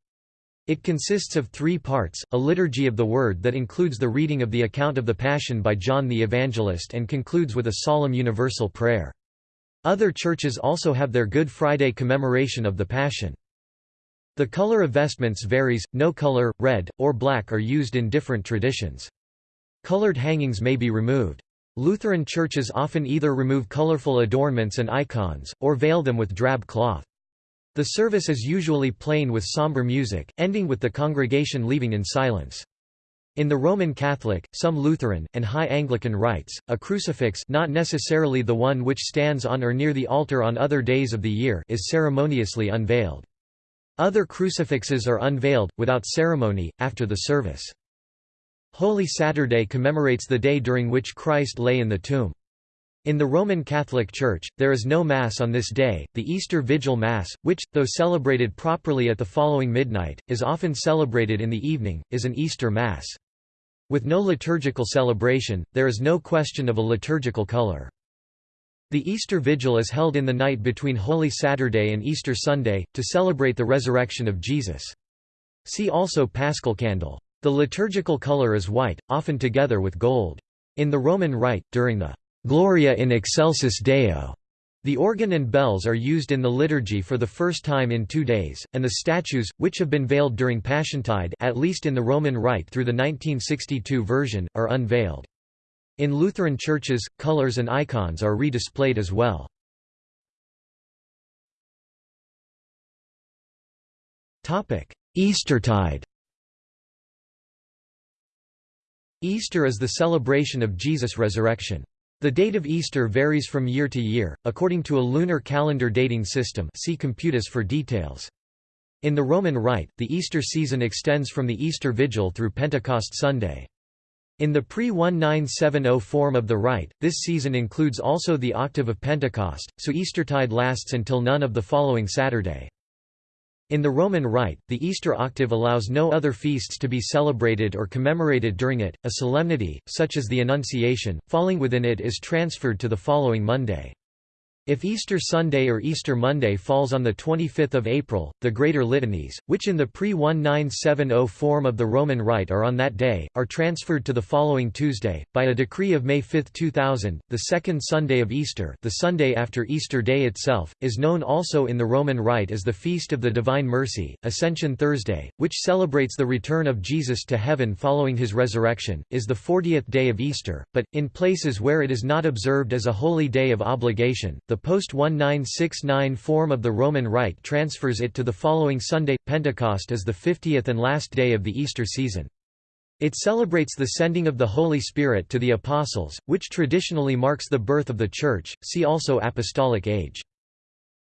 It consists of three parts, a liturgy of the Word that includes the reading of the account of the Passion by John the Evangelist and concludes with a solemn universal prayer. Other churches also have their Good Friday commemoration of the Passion. The color of vestments varies, no color, red, or black are used in different traditions. Colored hangings may be removed. Lutheran churches often either remove colorful adornments and icons, or veil them with drab cloth. The service is usually plain with somber music, ending with the congregation leaving in silence. In the Roman Catholic, some Lutheran, and High Anglican rites, a crucifix not necessarily the one which stands on or near the altar on other days of the year is ceremoniously unveiled. Other crucifixes are unveiled, without ceremony, after the service. Holy Saturday commemorates the day during which Christ lay in the tomb. In the Roman Catholic Church, there is no Mass on this day. The Easter Vigil Mass, which, though celebrated properly at the following midnight, is often celebrated in the evening, is an Easter Mass. With no liturgical celebration, there is no question of a liturgical color. The Easter Vigil is held in the night between Holy Saturday and Easter Sunday, to celebrate the resurrection of Jesus. See also Paschal Candle. The liturgical color is white, often together with gold. In the Roman Rite, during the Gloria in excelsis Deo, the organ and bells are used in the liturgy for the first time in two days, and the statues, which have been veiled during Passiontide at least in the Roman Rite through the 1962 version, are unveiled. In Lutheran churches, colors and icons are redisplayed as well. Eastertide Easter is the celebration of Jesus' resurrection. The date of Easter varies from year to year, according to a lunar calendar dating system see Computus for details. In the Roman Rite, the Easter season extends from the Easter Vigil through Pentecost Sunday. In the pre-1970 form of the rite, this season includes also the octave of Pentecost, so Eastertide lasts until none of the following Saturday. In the Roman Rite, the Easter octave allows no other feasts to be celebrated or commemorated during it, a solemnity, such as the Annunciation, falling within it is transferred to the following Monday. If Easter Sunday or Easter Monday falls on 25 April, the Greater Litanies, which in the pre-1970 form of the Roman Rite are on that day, are transferred to the following Tuesday. By a decree of May 5, 2000, the second Sunday of Easter the Sunday after Easter Day itself, is known also in the Roman Rite as the Feast of the Divine Mercy, Ascension Thursday, which celebrates the return of Jesus to heaven following his resurrection, is the 40th day of Easter, but, in places where it is not observed as a holy day of obligation, the post-1969 form of the Roman Rite transfers it to the following Sunday. Pentecost is the 50th and last day of the Easter season. It celebrates the sending of the Holy Spirit to the Apostles, which traditionally marks the birth of the Church, see also Apostolic Age.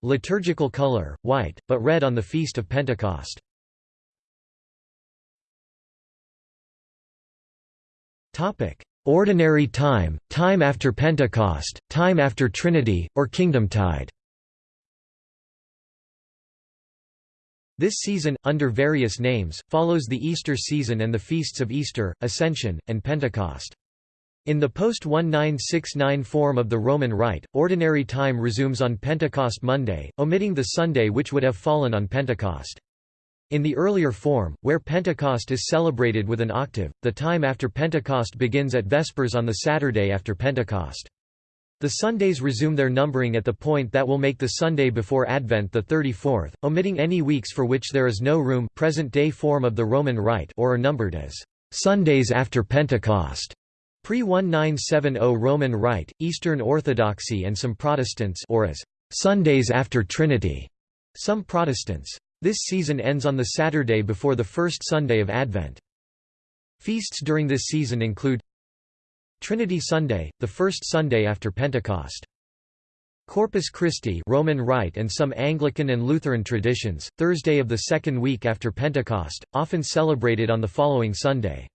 Liturgical color, white, but red on the Feast of Pentecost. Ordinary time, time after Pentecost, time after Trinity, or Kingdom Tide. This season, under various names, follows the Easter season and the feasts of Easter, Ascension, and Pentecost. In the post-1969 form of the Roman Rite, ordinary time resumes on Pentecost Monday, omitting the Sunday which would have fallen on Pentecost. In the earlier form, where Pentecost is celebrated with an octave, the time after Pentecost begins at Vespers on the Saturday after Pentecost. The Sundays resume their numbering at the point that will make the Sunday before Advent the 34th, omitting any weeks for which there is no room present-day form of the Roman Rite or are numbered as Sundays after Pentecost. Pre-1970 Roman Rite, Eastern Orthodoxy and some Protestants or as Sundays after Trinity. Some Protestants. This season ends on the Saturday before the first Sunday of Advent. Feasts during this season include Trinity Sunday, the first Sunday after Pentecost. Corpus Christi Roman Rite and some Anglican and Lutheran traditions, Thursday of the second week after Pentecost, often celebrated on the following Sunday.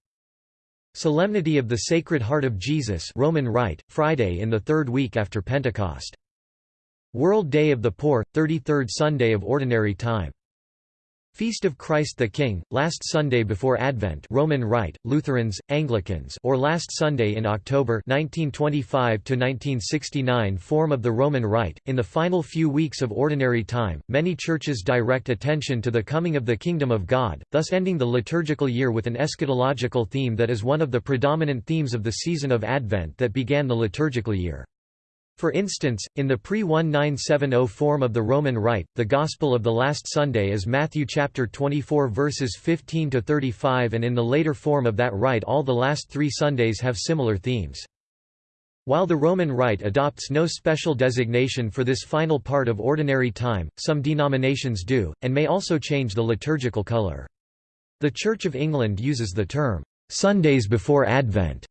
Solemnity of the Sacred Heart of Jesus Roman Rite, Friday in the third week after Pentecost. World Day of the Poor, 33rd Sunday of Ordinary Time. Feast of Christ the King, last Sunday before Advent Roman Rite, Lutherans, Anglicans or last Sunday in October 1925–1969 form of the Roman Rite. In the final few weeks of Ordinary Time, many churches direct attention to the coming of the Kingdom of God, thus ending the liturgical year with an eschatological theme that is one of the predominant themes of the season of Advent that began the liturgical year. For instance, in the pre-1970 form of the Roman Rite, the Gospel of the Last Sunday is Matthew chapter 24 verses 15 to 35 and in the later form of that rite all the last 3 Sundays have similar themes. While the Roman Rite adopts no special designation for this final part of ordinary time, some denominations do, and may also change the liturgical color. The Church of England uses the term, "'Sundays before Advent'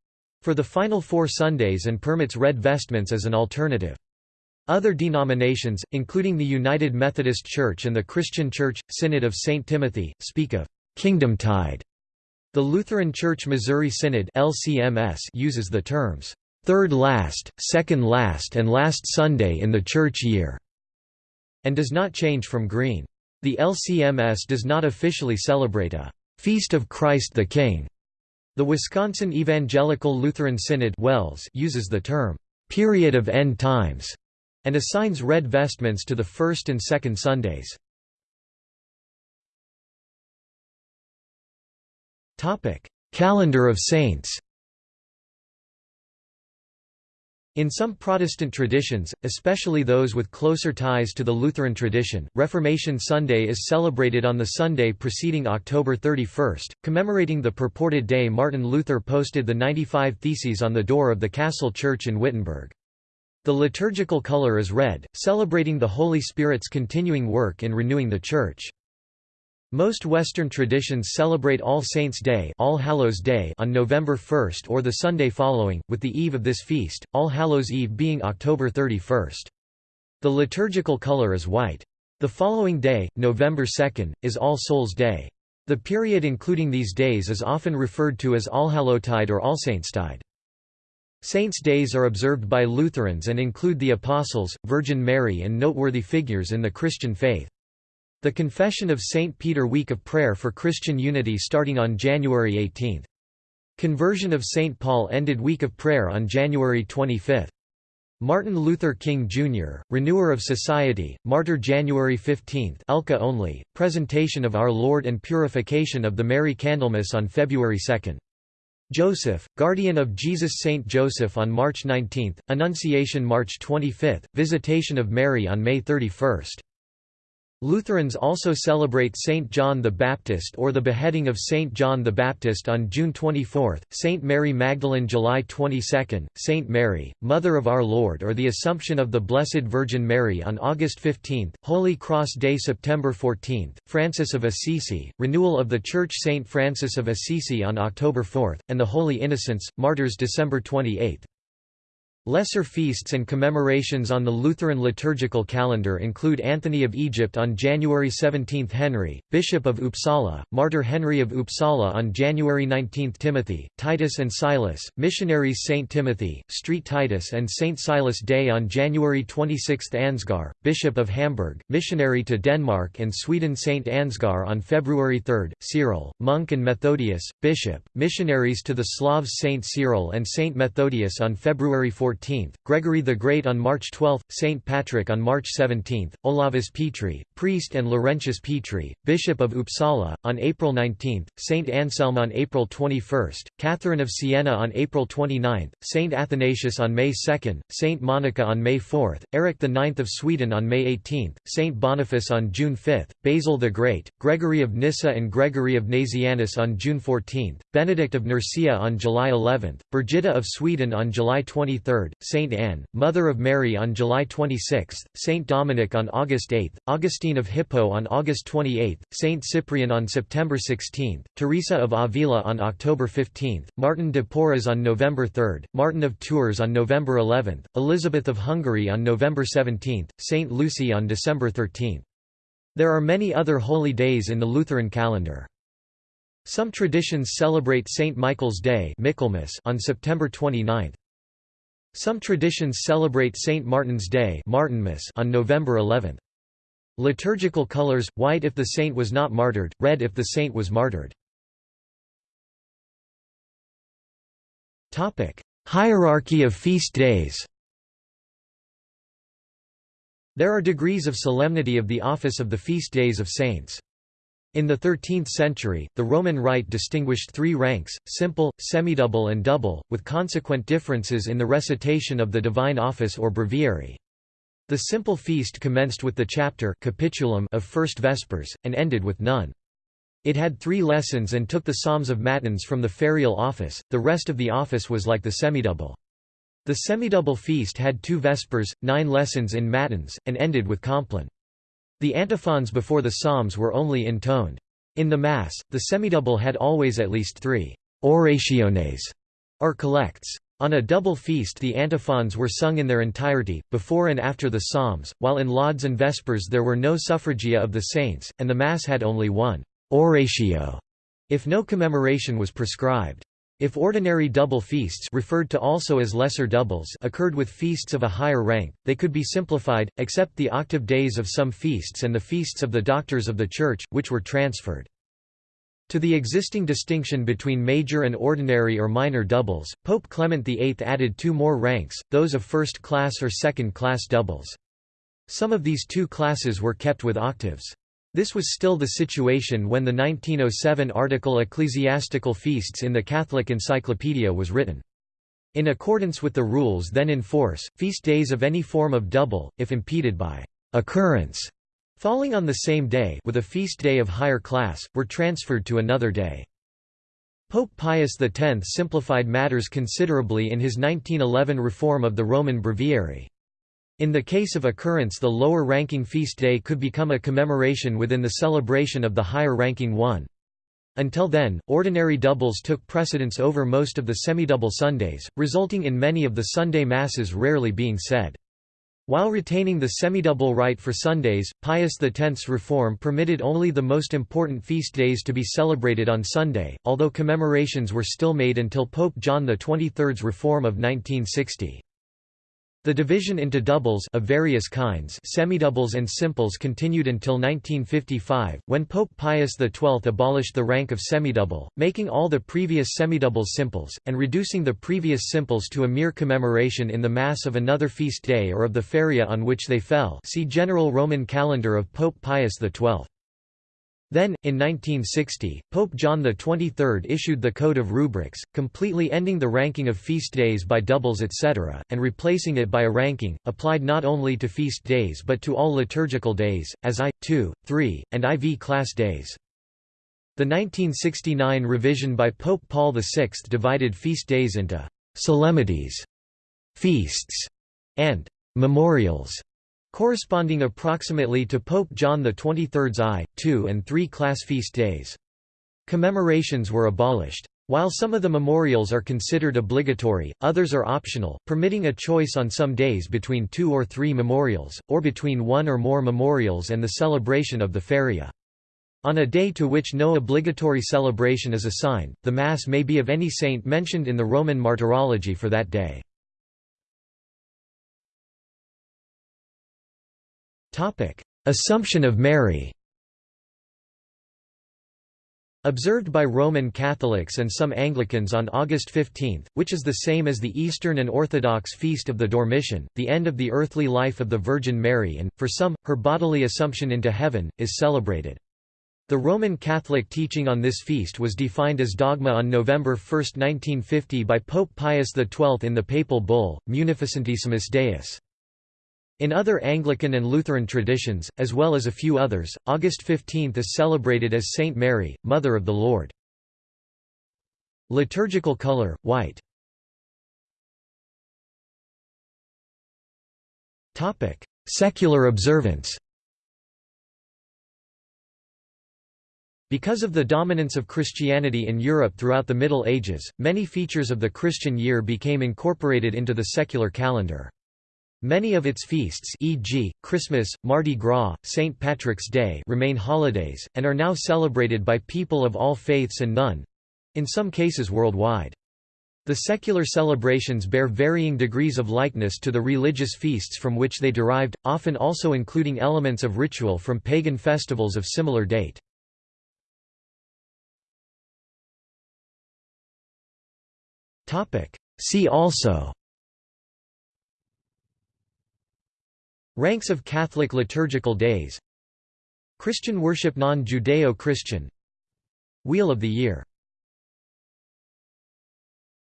for the final four Sundays and permits red vestments as an alternative. Other denominations, including the United Methodist Church and the Christian Church, Synod of St. Timothy, speak of «kingdom tide». The Lutheran Church Missouri Synod LCMS uses the terms third last, second last and last Sunday in the church year, and does not change from green. The LCMS does not officially celebrate a Feast of Christ the King the Wisconsin Evangelical Lutheran Synod WELS uses the term, "'period of end times' and assigns red vestments to the first and second Sundays. Calendar of saints In some Protestant traditions, especially those with closer ties to the Lutheran tradition, Reformation Sunday is celebrated on the Sunday preceding October 31, commemorating the purported day Martin Luther posted the 95 Theses on the door of the Castle Church in Wittenberg. The liturgical color is red, celebrating the Holy Spirit's continuing work in renewing the Church. Most Western traditions celebrate All Saints' Day, All Hallows Day on November 1 or the Sunday following, with the eve of this feast, All Hallows Eve being October 31. The liturgical color is white. The following day, November 2, is All Souls' Day. The period including these days is often referred to as Allhallowtide or Allsaintstide. Saints' days are observed by Lutherans and include the Apostles, Virgin Mary and noteworthy figures in the Christian faith. The Confession of St. Peter Week of Prayer for Christian Unity starting on January 18. Conversion of St. Paul ended Week of Prayer on January 25. Martin Luther King Jr., Renewer of Society, Martyr January 15 ELCA only, Presentation of Our Lord and Purification of the Mary Candlemas on February 2. Joseph, Guardian of Jesus Saint Joseph on March 19, Annunciation March 25, Visitation of Mary on May 31. Lutherans also celebrate Saint John the Baptist or the beheading of Saint John the Baptist on June 24, Saint Mary Magdalene July 22, Saint Mary, Mother of Our Lord or the Assumption of the Blessed Virgin Mary on August 15, Holy Cross Day September 14, Francis of Assisi, Renewal of the Church Saint Francis of Assisi on October 4, and the Holy Innocents, Martyrs December 28. Lesser feasts and commemorations on the Lutheran liturgical calendar include Anthony of Egypt on January 17 Henry, Bishop of Uppsala, Martyr Henry of Uppsala on January 19 Timothy, Titus and Silas, Missionaries St. Timothy, Street Titus and St. Silas Day on January 26 Ansgar, Bishop of Hamburg, missionary to Denmark and Sweden St. Ansgar on February 3, Cyril, monk and Methodius, Bishop, missionaries to the Slavs St. Cyril and St. Methodius on February 14 14, Gregory the Great on March 12, St. Patrick on March 17, Olavus Petri, priest and Laurentius Petri, Bishop of Uppsala, on April 19, St. Anselm on April 21, Catherine of Siena on April 29, St. Athanasius on May 2, St. Monica on May 4, Eric IX of Sweden on May 18, St. Boniface on June 5, Basil the Great, Gregory of Nyssa and Gregory of Nazianzus on June 14, Benedict of Nursia on July 11, Brigitta of Sweden on July 23, St. Anne, Mother of Mary on July 26, St. Dominic on August 8, Augustine of Hippo on August 28, St. Cyprian on September 16, Teresa of Avila on October 15, Martin de Porres on November 3, Martin of Tours on November 11, Elizabeth of Hungary on November 17, St. Lucy on December 13. There are many other holy days in the Lutheran calendar. Some traditions celebrate St. Michael's Day on September 29. Some traditions celebrate St. Martin's Day Martinmas on November 11. Liturgical colors, white if the saint was not martyred, red if the saint was martyred. Hierarchy of feast days There are degrees of solemnity of the office of the feast days of saints. In the 13th century, the Roman Rite distinguished three ranks, simple, semidouble and double, with consequent differences in the recitation of the divine office or breviary. The simple feast commenced with the chapter capitulum of First Vespers, and ended with none. It had three lessons and took the psalms of matins from the ferial office, the rest of the office was like the semidouble. The semidouble feast had two Vespers, nine lessons in matins, and ended with compline. The antiphons before the psalms were only intoned. In the Mass, the semidouble had always at least three orationes, or collects. On a double feast the antiphons were sung in their entirety, before and after the psalms, while in lauds and vespers there were no suffragia of the saints, and the Mass had only one oratio, if no commemoration was prescribed. If ordinary double feasts referred to also as lesser doubles occurred with feasts of a higher rank, they could be simplified, except the octave days of some feasts and the feasts of the doctors of the Church, which were transferred. To the existing distinction between major and ordinary or minor doubles, Pope Clement VIII added two more ranks, those of first-class or second-class doubles. Some of these two classes were kept with octaves. This was still the situation when the 1907 article Ecclesiastical Feasts in the Catholic Encyclopedia was written. In accordance with the rules then in force, feast days of any form of double, if impeded by occurrence falling on the same day with a feast day of higher class, were transferred to another day. Pope Pius X simplified matters considerably in his 1911 reform of the Roman Breviary. In the case of occurrence the lower-ranking feast day could become a commemoration within the celebration of the higher-ranking one. Until then, ordinary doubles took precedence over most of the semidouble Sundays, resulting in many of the Sunday Masses rarely being said. While retaining the semidouble rite for Sundays, Pius X's reform permitted only the most important feast days to be celebrated on Sunday, although commemorations were still made until Pope John XXIII's reform of 1960. The division into doubles of various kinds semidoubles and simples continued until 1955, when Pope Pius XII abolished the rank of semidouble, making all the previous semidoubles simples, and reducing the previous simples to a mere commemoration in the Mass of another feast day or of the feria on which they fell see General Roman Calendar of Pope Pius XII. Then, in 1960, Pope John XXIII issued the Code of Rubrics, completely ending the ranking of feast days by doubles etc., and replacing it by a ranking, applied not only to feast days but to all liturgical days, as I, II, III, and IV class days. The 1969 revision by Pope Paul VI divided feast days into «solemnities», «feasts» and «memorials» corresponding approximately to Pope John XXIII's I, II and III class feast days. Commemorations were abolished. While some of the memorials are considered obligatory, others are optional, permitting a choice on some days between two or three memorials, or between one or more memorials and the celebration of the feria. On a day to which no obligatory celebration is assigned, the Mass may be of any saint mentioned in the Roman Martyrology for that day. Assumption of Mary Observed by Roman Catholics and some Anglicans on August 15, which is the same as the Eastern and Orthodox feast of the Dormition, the end of the earthly life of the Virgin Mary and, for some, her bodily assumption into heaven, is celebrated. The Roman Catholic teaching on this feast was defined as dogma on November 1, 1950 by Pope Pius XII in the papal bull, Munificentissimus Deus. In other Anglican and Lutheran traditions, as well as a few others, August 15 is celebrated as Saint Mary, Mother of the Lord. Liturgical color, white Secular observance Because of the dominance of Christianity in Europe throughout the Middle Ages, many features of the Christian year became incorporated into the secular calendar. Many of its feasts e.g., Christmas, Mardi Gras, St. Patrick's Day remain holidays, and are now celebrated by people of all faiths and none—in some cases worldwide. The secular celebrations bear varying degrees of likeness to the religious feasts from which they derived, often also including elements of ritual from pagan festivals of similar date. See also Ranks of Catholic liturgical days. Christian worship Non-Judeo-Christian. Wheel of the Year